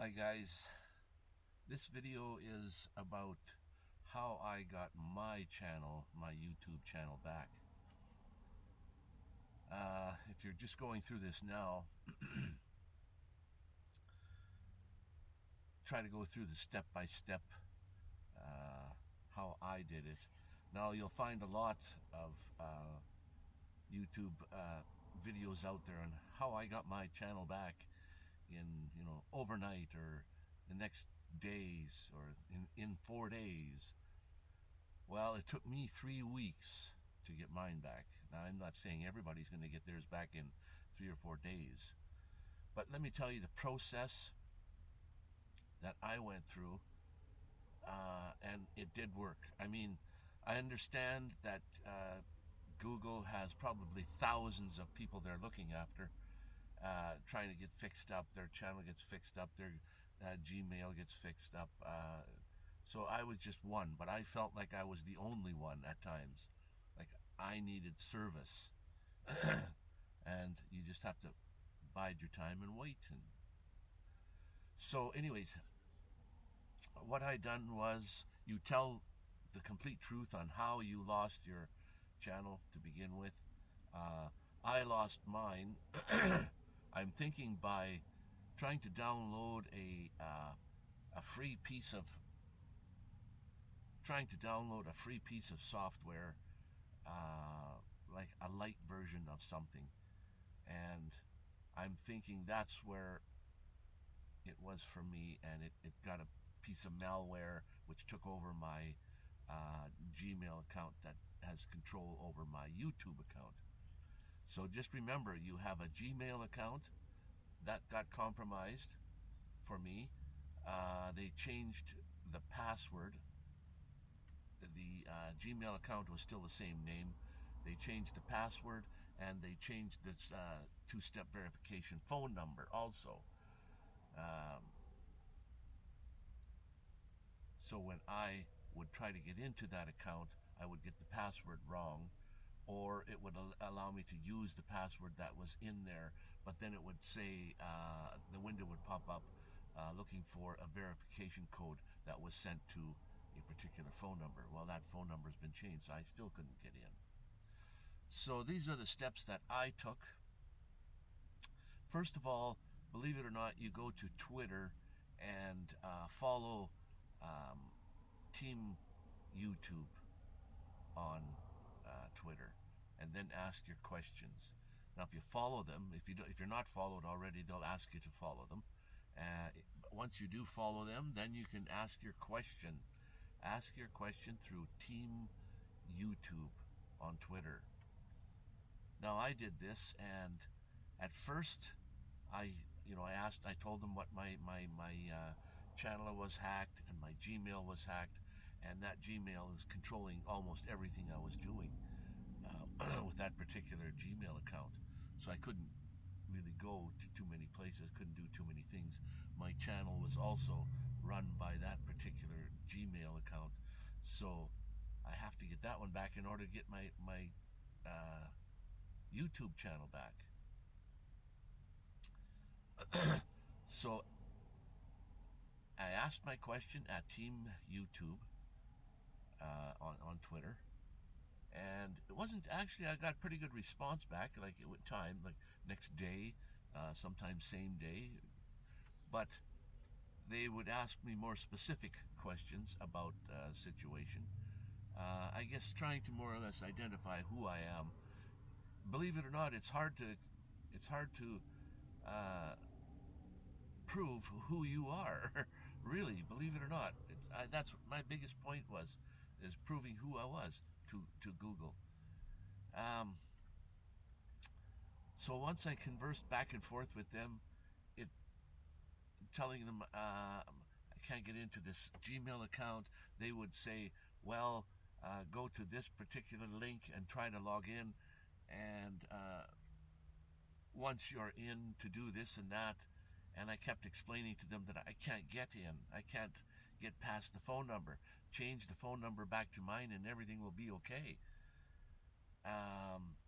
Hi guys, this video is about how I got my channel, my YouTube channel back. Uh, if you're just going through this now, try to go through the step-by-step -step, uh, how I did it. Now you'll find a lot of uh, YouTube uh, videos out there on how I got my channel back in you know overnight or the next days or in in four days. Well it took me three weeks to get mine back. Now i'm not saying everybody's going to get theirs back in three or four days but let me tell you the process that i went through uh, and it did work. I mean i understand that uh, google has probably thousands of people they're looking after uh, trying to get fixed up. Their channel gets fixed up. Their uh, Gmail gets fixed up. Uh, so I was just one, but I felt like I was the only one at times. Like I needed service. and you just have to bide your time and wait. And so anyways, what I done was you tell the complete truth on how you lost your channel to begin with. Uh, I lost mine I'm thinking by trying to download a uh, a free piece of trying to download a free piece of software uh, like a light version of something. And I'm thinking that's where it was for me and it, it got a piece of malware which took over my uh, Gmail account that has control over my YouTube account so just remember, you have a Gmail account that got compromised for me. Uh, they changed the password. The uh, Gmail account was still the same name. They changed the password and they changed this uh, two-step verification phone number also. Um, so when I would try to get into that account, I would get the password wrong or it would allow me to use the password that was in there, but then it would say, uh, the window would pop up uh, looking for a verification code that was sent to a particular phone number. Well, that phone number has been changed, so I still couldn't get in. So these are the steps that I took. First of all, believe it or not, you go to Twitter and uh, follow um, Team YouTube on uh, Twitter and then ask your questions. Now, if you follow them, if you do, if you're not followed already, they'll ask you to follow them. Uh, once you do follow them, then you can ask your question. Ask your question through Team YouTube on Twitter. Now, I did this, and at first, I you know I asked, I told them what my my my uh, channel was hacked and my Gmail was hacked, and that Gmail is controlling almost everything I was doing uh, with that particular Gmail account. So I couldn't really go to too many places, couldn't do too many things. My channel was also run by that particular Gmail account. So I have to get that one back in order to get my, my uh, YouTube channel back. so I asked my question at Team YouTube uh, on, on Twitter. And it wasn't actually, I got pretty good response back, like it would time, like next day, uh, sometimes same day. But they would ask me more specific questions about uh, situation. Uh, I guess trying to more or less identify who I am. Believe it or not, it's hard to, it's hard to uh, prove who you are. really, believe it or not, it's I, that's my biggest point was is proving who I was to, to Google. Um, so once I conversed back and forth with them, it telling them uh, I can't get into this Gmail account, they would say, well, uh, go to this particular link and try to log in. And uh, once you're in to do this and that, and I kept explaining to them that I can't get in. I can't get past the phone number. Change the phone number back to mine and everything will be okay. Um,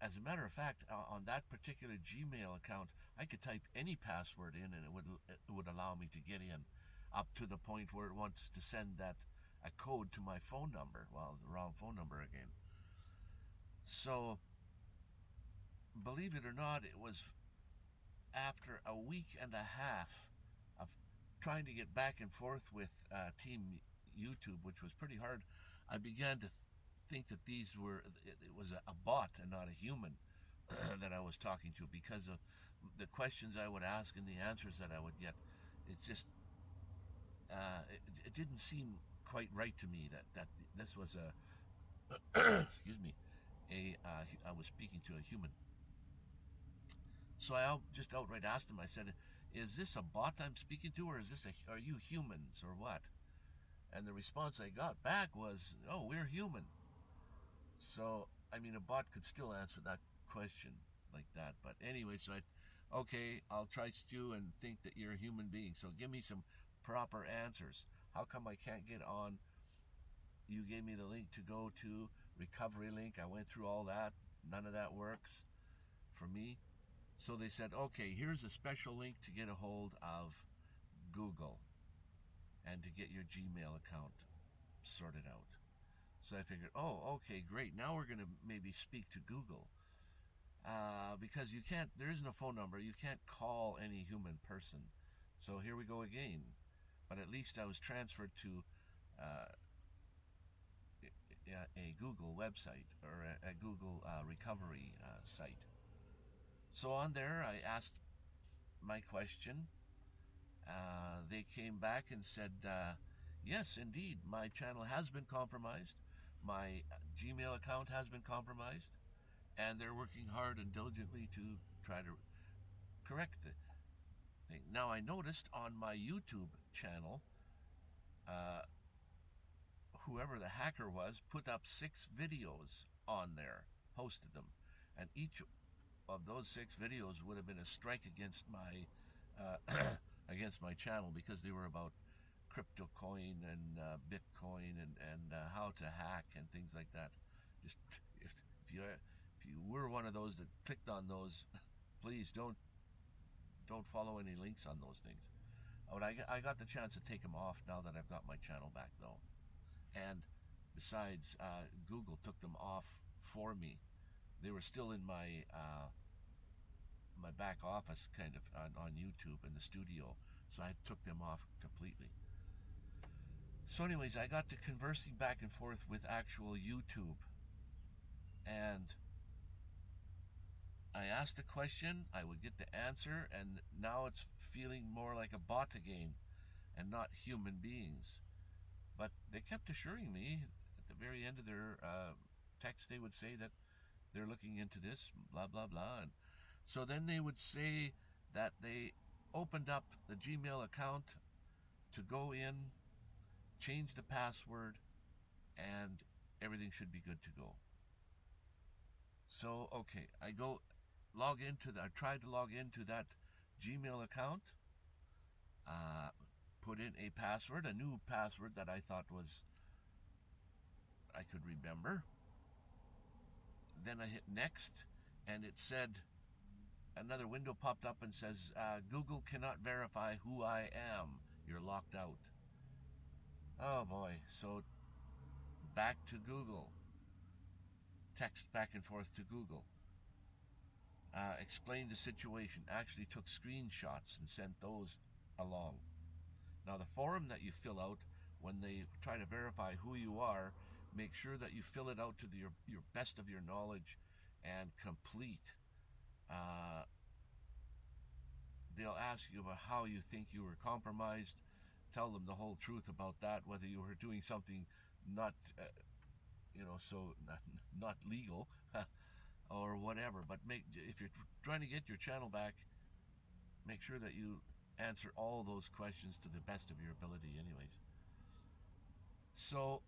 as a matter of fact, on that particular Gmail account, I could type any password in and it would it would allow me to get in, up to the point where it wants to send that a code to my phone number. Well, the wrong phone number again. So, believe it or not, it was after a week and a half trying to get back and forth with uh, Team YouTube, which was pretty hard. I began to think that these were it, it was a, a, bot and not a human that I was talking to because of the questions I would ask and the answers that I would get. It just uh, it, it, didn't seem quite right to me that that this was a excuse me a uh, I was speaking to a human. So I just outright asked him. I said, "Is this a bot I'm speaking to, or is this a are you humans or what?" And the response I got back was, "Oh, we're human." So, I mean, a bot could still answer that question like that. But anyway, so I, okay, I'll try to and think that you're a human being. So give me some proper answers. How come I can't get on? You gave me the link to go to recovery link. I went through all that. None of that works for me. So they said, okay, here's a special link to get a hold of Google and to get your Gmail account sorted out. So I figured, oh, okay, great. Now we're going to maybe speak to Google. Uh, because you can't, there isn't a phone number. You can't call any human person. So here we go again. But at least I was transferred to uh, a Google website or a, Google uh, recovery uh, site. So on there, I asked my question. Uh, they came back and said, uh, yes, indeed, my channel has been compromised my Gmail account has been compromised, and they're working hard and diligently to try to correct the thing. Now, I noticed on my YouTube channel, uh, whoever the hacker was put up six videos on there, posted them, and each of those six videos would have been a strike against my uh, against my channel because they were about crypto coin and uh, Bitcoin and and uh, how to hack and things like that. Just if if you if you were one of those that clicked on those, please don't don't follow any links on those things. But I I got the chance to take them off now that I've got my channel back though, and besides, uh, Google took them off for me. They were still in my uh, my back office kind of on, on YouTube in the studio, so I took them off completely. So, anyways, I got to conversing back and forth with actual YouTube. And I asked a question, I would get the answer, and now it's feeling more like a bot again and not human beings. But they kept assuring me at the very end of their uh, text, they would say that they're looking into this, blah, blah, blah. And so then they would say that they opened up the Gmail account to go in change the password, and everything should be good to go. So, okay, I go log into the, I tried to log into that Gmail account, uh, put in a password, a new password that I thought was, I could remember. Then I hit next, and it said, another window popped up and says, uh, Google cannot verify who I am. You're locked out. Oh boy. So back to Google. Text back and forth to Google. Uh, explained the situation. Actually took screenshots and sent those along. Now the form that you fill out when they try to verify who you are, make sure that you fill it out to the, your, your best of your knowledge and complete. Uh, they'll ask you about how you think you were compromised tell them the whole truth about that, whether you were doing something not, uh, you know, so not, not legal or whatever. But make if you're trying to get your channel back, make sure that you answer all those questions to the best of your ability, anyways. So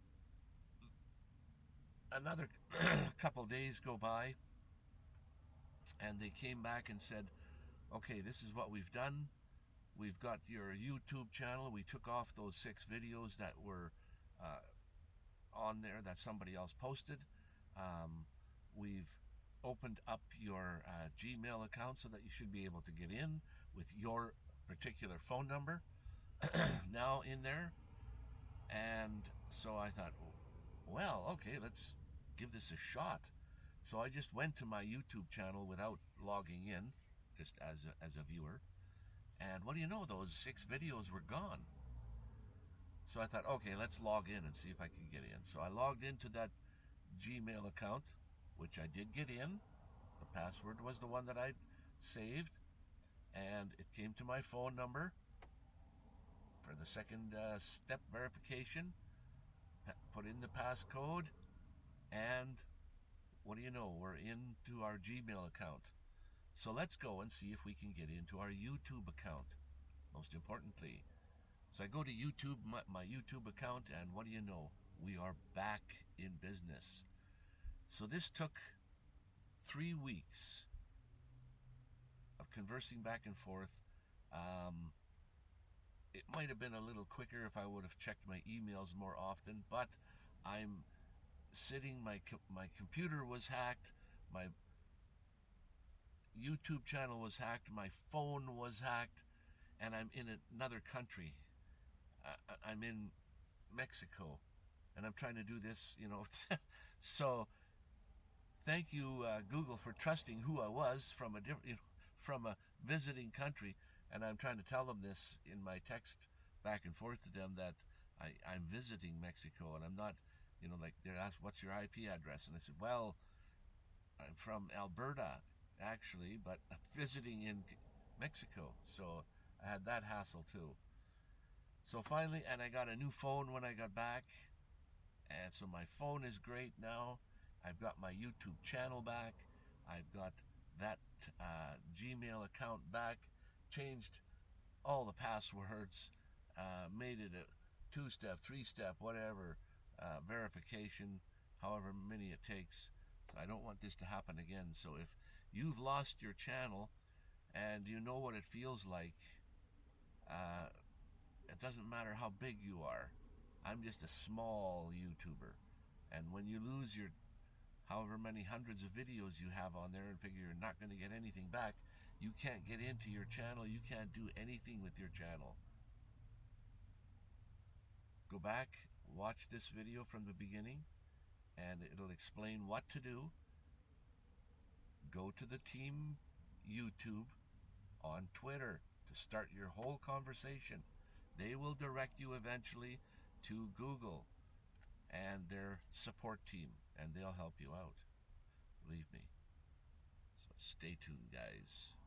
another couple days go by, and they came back and said, "Okay, this is what we've done." We've got your YouTube channel. We took off those six videos that were uh, on there that somebody else posted. Um, we've opened up your uh, Gmail account so that you should be able to get in with your particular phone number now in there. And so I thought, well, okay, let's give this a shot. So I just went to my YouTube channel without logging in, just as a, as a viewer. And what do you know, those six videos were gone. So I thought, okay, let's log in and see if I can get in. So I logged into that Gmail account, which I did get in. The password was the one that I'd saved. And it came to my phone number for the second uh, step verification. Put in the passcode. And what do you know? We're into our Gmail account. So let's go and see if we can get into our YouTube account. Most importantly, so I go to YouTube, my, my, YouTube account, and what do you know? We are back in business. So this took three weeks of conversing back and forth. Um, it might have been a little quicker if I would have checked my emails more often, but I'm sitting, my, my computer was hacked, my YouTube channel was hacked, my phone was hacked, and I'm in another country I'm in Mexico and I'm trying to do this, you know. so thank you, uh, Google, for trusting who I was from a different, you know, from a visiting country. And I'm trying to tell them this in my text back and forth to them that I, I'm visiting Mexico and I'm not, you know, like they're asked, what's your IP address? And I said, well, I'm from Alberta, actually, but I'm visiting in Mexico. So I had that hassle too. So finally, and I got a new phone when I got back. And so my phone is great now. I've got my YouTube channel back. I've got that uh, Gmail account back. Changed all the passwords. Uh, made it a two-step, three-step, whatever uh, verification, however many it takes. So I don't want this to happen again. So if you've lost your channel and you know what it feels like, uh, it doesn't matter how big you are. I'm just a small YouTuber. And when you lose your however many hundreds of videos you have on there and figure you're not going to get anything back, you can't get into your channel. You can't do anything with your channel. Go back, watch this video from the beginning, and it'll explain what to do. Go to the team YouTube on Twitter to start your whole conversation. They will direct you eventually to Google and their support team, and they'll help you out. Believe me. So stay tuned, guys.